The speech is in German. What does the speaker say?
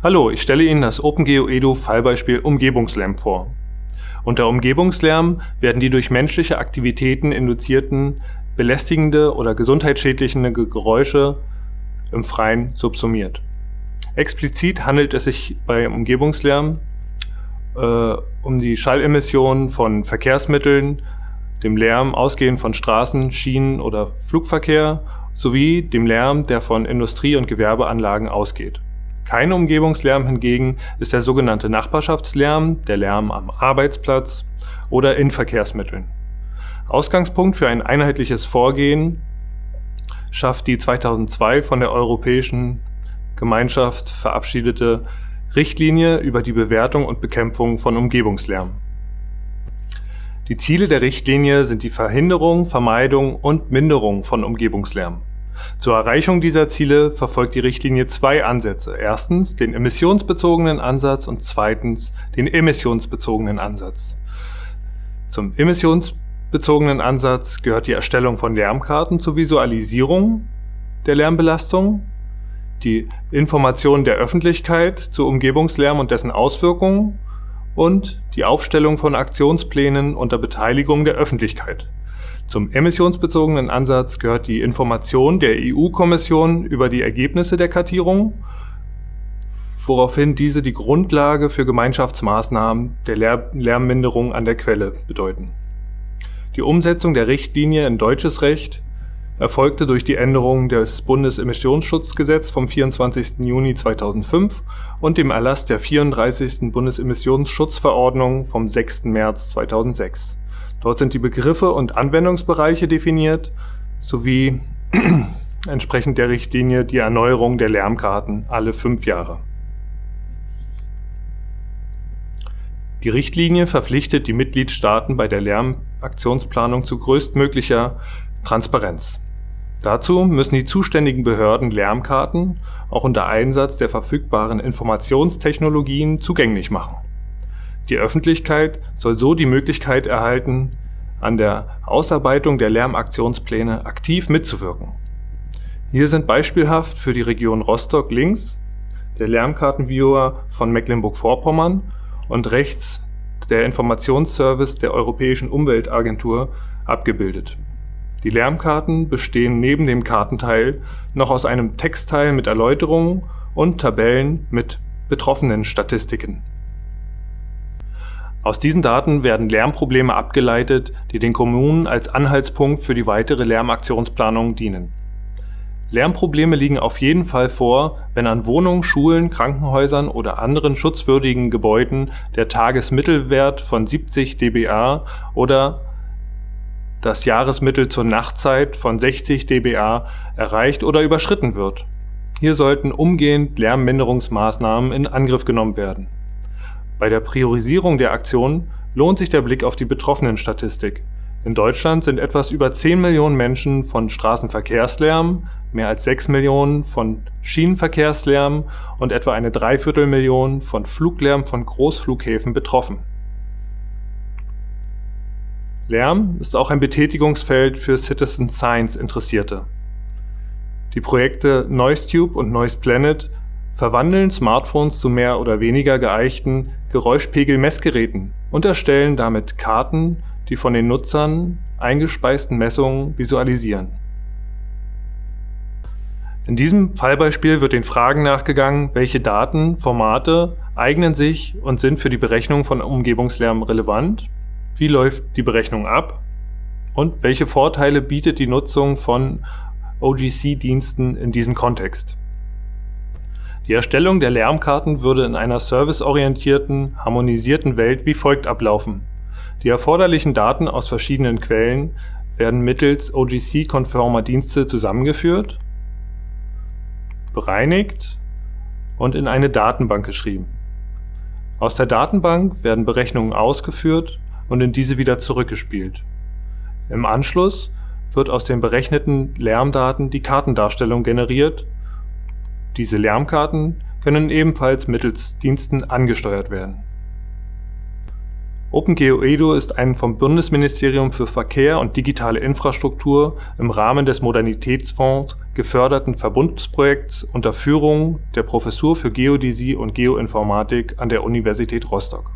Hallo, ich stelle Ihnen das OpenGeo Edu Fallbeispiel Umgebungslärm vor. Unter Umgebungslärm werden die durch menschliche Aktivitäten induzierten belästigende oder gesundheitsschädliche Geräusche im Freien subsumiert. Explizit handelt es sich bei Umgebungslärm äh, um die Schallemissionen von Verkehrsmitteln, dem Lärm ausgehend von Straßen, Schienen oder Flugverkehr sowie dem Lärm, der von Industrie- und Gewerbeanlagen ausgeht. Kein Umgebungslärm hingegen ist der sogenannte Nachbarschaftslärm, der Lärm am Arbeitsplatz oder in Verkehrsmitteln. Ausgangspunkt für ein einheitliches Vorgehen schafft die 2002 von der Europäischen Gemeinschaft verabschiedete Richtlinie über die Bewertung und Bekämpfung von Umgebungslärm. Die Ziele der Richtlinie sind die Verhinderung, Vermeidung und Minderung von Umgebungslärm. Zur Erreichung dieser Ziele verfolgt die Richtlinie zwei Ansätze. Erstens den emissionsbezogenen Ansatz und zweitens den emissionsbezogenen Ansatz. Zum emissionsbezogenen Ansatz gehört die Erstellung von Lärmkarten zur Visualisierung der Lärmbelastung, die Information der Öffentlichkeit zu Umgebungslärm und dessen Auswirkungen und die Aufstellung von Aktionsplänen unter Beteiligung der Öffentlichkeit. Zum emissionsbezogenen Ansatz gehört die Information der EU-Kommission über die Ergebnisse der Kartierung, woraufhin diese die Grundlage für Gemeinschaftsmaßnahmen der Lärmminderung an der Quelle bedeuten. Die Umsetzung der Richtlinie in deutsches Recht erfolgte durch die Änderung des Bundesemissionsschutzgesetz vom 24. Juni 2005 und dem Erlass der 34. Bundesemissionsschutzverordnung vom 6. März 2006. Dort sind die Begriffe und Anwendungsbereiche definiert, sowie entsprechend der Richtlinie die Erneuerung der Lärmkarten alle fünf Jahre. Die Richtlinie verpflichtet die Mitgliedstaaten bei der Lärmaktionsplanung zu größtmöglicher Transparenz. Dazu müssen die zuständigen Behörden Lärmkarten auch unter Einsatz der verfügbaren Informationstechnologien zugänglich machen die Öffentlichkeit soll so die Möglichkeit erhalten, an der Ausarbeitung der Lärmaktionspläne aktiv mitzuwirken. Hier sind beispielhaft für die Region Rostock links der Lärmkartenviewer von Mecklenburg-Vorpommern und rechts der Informationsservice der Europäischen Umweltagentur abgebildet. Die Lärmkarten bestehen neben dem Kartenteil noch aus einem Textteil mit Erläuterungen und Tabellen mit betroffenen Statistiken aus diesen Daten werden Lärmprobleme abgeleitet, die den Kommunen als Anhaltspunkt für die weitere Lärmaktionsplanung dienen. Lärmprobleme liegen auf jeden Fall vor, wenn an Wohnungen, Schulen, Krankenhäusern oder anderen schutzwürdigen Gebäuden der Tagesmittelwert von 70 dBA oder das Jahresmittel zur Nachtzeit von 60 dBA erreicht oder überschritten wird. Hier sollten umgehend Lärmminderungsmaßnahmen in Angriff genommen werden bei der Priorisierung der Aktionen lohnt sich der Blick auf die Betroffenenstatistik. In Deutschland sind etwas über 10 Millionen Menschen von Straßenverkehrslärm, mehr als 6 Millionen von Schienenverkehrslärm und etwa eine Dreiviertelmillion von Fluglärm von Großflughäfen betroffen. Lärm ist auch ein Betätigungsfeld für Citizen Science Interessierte. Die Projekte NoiseTube und NoisePlanet verwandeln Smartphones zu mehr oder weniger geeichten Geräuschpegel-Messgeräten und erstellen damit Karten, die von den Nutzern eingespeisten Messungen visualisieren. In diesem Fallbeispiel wird den Fragen nachgegangen, welche Daten, Formate eignen sich und sind für die Berechnung von Umgebungslärm relevant, wie läuft die Berechnung ab und welche Vorteile bietet die Nutzung von OGC-Diensten in diesem Kontext. Die Erstellung der Lärmkarten würde in einer serviceorientierten, harmonisierten Welt wie folgt ablaufen: Die erforderlichen Daten aus verschiedenen Quellen werden mittels OGC-konformer Dienste zusammengeführt, bereinigt und in eine Datenbank geschrieben. Aus der Datenbank werden Berechnungen ausgeführt und in diese wieder zurückgespielt. Im Anschluss wird aus den berechneten Lärmdaten die Kartendarstellung generiert diese Lärmkarten können ebenfalls mittels Diensten angesteuert werden. OpenGeoEDU ist ein vom Bundesministerium für Verkehr und digitale Infrastruktur im Rahmen des Modernitätsfonds geförderten Verbundprojekts unter Führung der Professur für Geodäsie und Geoinformatik an der Universität Rostock